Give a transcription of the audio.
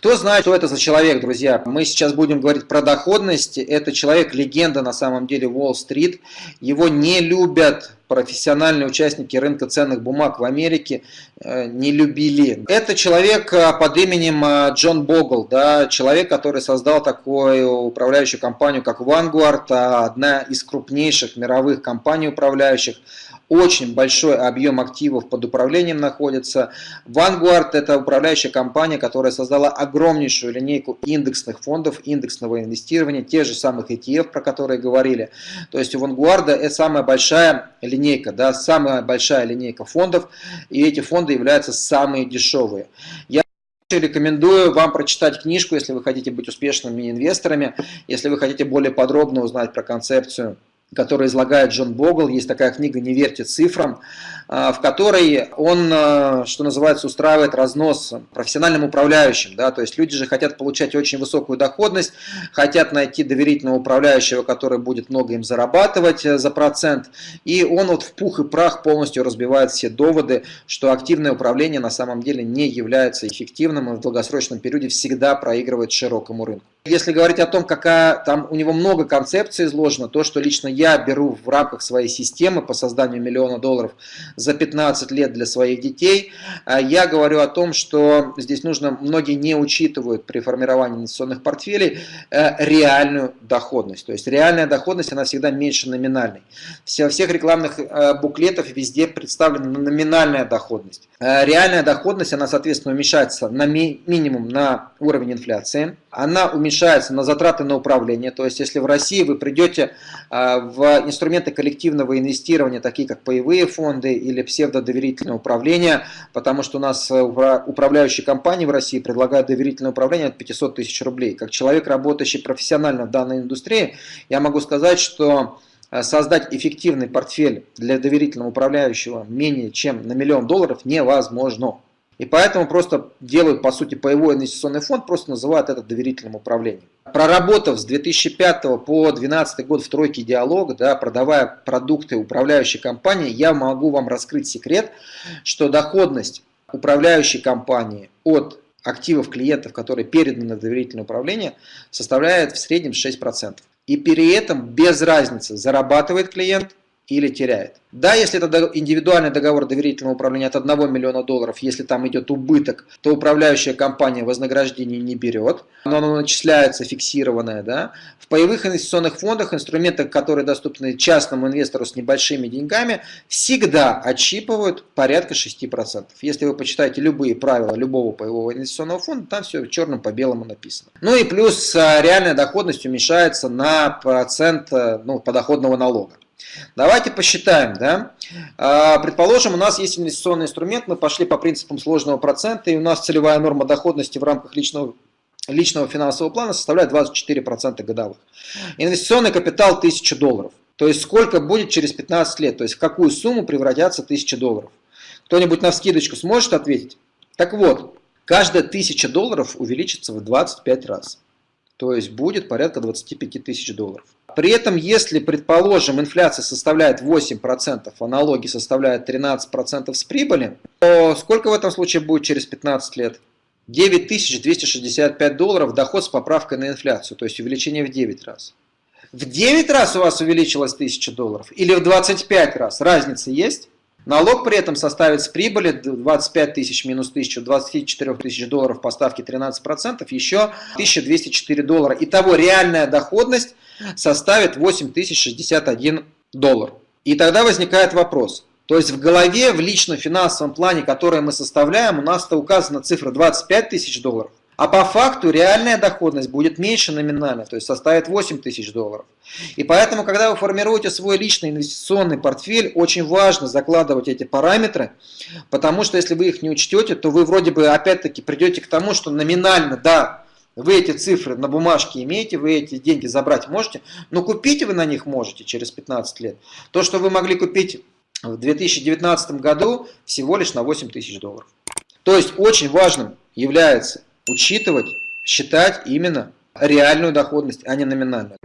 Кто знает, что это за человек, друзья? Мы сейчас будем говорить про доходность. Это человек-легенда на самом деле Уолл-стрит. Его не любят профессиональные участники рынка ценных бумаг в Америке э, не любили. Это человек э, под именем э, Джон Богл, да, человек, который создал такую управляющую компанию, как Vanguard, одна из крупнейших мировых компаний управляющих очень большой объем активов под управлением находится. Vanguard – это управляющая компания, которая создала огромнейшую линейку индексных фондов, индексного инвестирования, тех же самых ETF, про которые говорили. То есть у Vanguard это самая большая линейка, да, самая большая линейка фондов, и эти фонды являются самые дешевые. Я Рекомендую вам прочитать книжку, если вы хотите быть успешными инвесторами, если вы хотите более подробно узнать про концепцию который излагает Джон Богл. Есть такая книга «Не верьте цифрам», а, в которой он, а, что называется, устраивает разнос профессиональным управляющим. Да? То есть люди же хотят получать очень высокую доходность, хотят найти доверительного управляющего, который будет много им зарабатывать э, за процент. И он вот в пух и прах полностью разбивает все доводы, что активное управление на самом деле не является эффективным и в долгосрочном периоде всегда проигрывает широкому рынку. Если говорить о том, какая там у него много концепций изложено, то, что лично я беру в рамках своей системы по созданию миллиона долларов за 15 лет для своих детей, а я говорю о том, что здесь нужно, многие не учитывают при формировании инвестиционных портфелей э, реальную доходность. То есть реальная доходность, она всегда меньше номинальной. Во всех рекламных э, буклетах везде представлена номинальная доходность. Э, реальная доходность, она, соответственно, уменьшается на ми минимум на уровень инфляции. Она уменьшается на затраты на управление. То есть, если в России вы придете в инструменты коллективного инвестирования, такие как паевые фонды или псевдодоверительное управление, потому что у нас э, управляющие компании в России предлагают доверительное управление от 500 тысяч рублей. Как человек, работающий профессионально в данной индустрии, я могу сказать, что Э, создать эффективный портфель для доверительного управляющего менее чем на миллион долларов невозможно. И поэтому просто делают, по сути, паевой инвестиционный фонд, просто называют это доверительным управлением. Проработав с 2005 по 2012 год в тройке диалога, да, продавая продукты управляющей компании, я могу вам раскрыть секрет, что доходность управляющей компании от активов клиентов, которые переданы на доверительное управление, составляет в среднем 6%. И при этом без разницы, зарабатывает клиент или теряет. Да, если это индивидуальный договор доверительного управления от 1 миллиона долларов, если там идет убыток, то управляющая компания вознаграждение не берет, но оно начисляется фиксированное. Да? В паевых инвестиционных фондах, инструментах, которые доступны частному инвестору с небольшими деньгами, всегда отщипывают порядка 6%. Если вы почитаете любые правила любого паевого инвестиционного фонда, там все черным по белому написано. Ну и плюс а, реальная доходность уменьшается на процент э, ну, подоходного налога. Давайте посчитаем. Да? А, предположим, у нас есть инвестиционный инструмент, мы пошли по принципам сложного процента, и у нас целевая норма доходности в рамках личного, личного финансового плана составляет 24% годовых. Инвестиционный капитал 1000 долларов. То есть сколько будет через 15 лет, то есть в какую сумму превратятся 1000 долларов. Кто-нибудь на вскидочку сможет ответить? Так вот, каждая 1000 долларов увеличится в 25 раз. То есть будет порядка 25 тысяч долларов. При этом, если, предположим, инфляция составляет 8%, а налоги составляют 13% с прибыли, то сколько в этом случае будет через 15 лет? 9265 долларов доход с поправкой на инфляцию, то есть увеличение в 9 раз. В 9 раз у вас увеличилось 1000 долларов или в 25 раз? Разница есть? Налог при этом составит с прибыли 25 тысяч минус 1000, 24 тысяч долларов по ставке 13%, еще 1204 доллара. Итого реальная доходность составит 8061 доллар. И тогда возникает вопрос. То есть в голове, в личном финансовом плане, который мы составляем, у нас-то указана цифра 25 тысяч долларов. А по факту реальная доходность будет меньше номинально, то есть составит 8 тысяч долларов. И поэтому, когда вы формируете свой личный инвестиционный портфель, очень важно закладывать эти параметры, потому что если вы их не учтете, то вы вроде бы опять-таки придете к тому, что номинально, да, вы эти цифры на бумажке имеете, вы эти деньги забрать можете, но купить вы на них можете через 15 лет. То, что вы могли купить в 2019 году, всего лишь на 8 тысяч долларов. То есть очень важным является учитывать, считать именно реальную доходность, а не номинальную.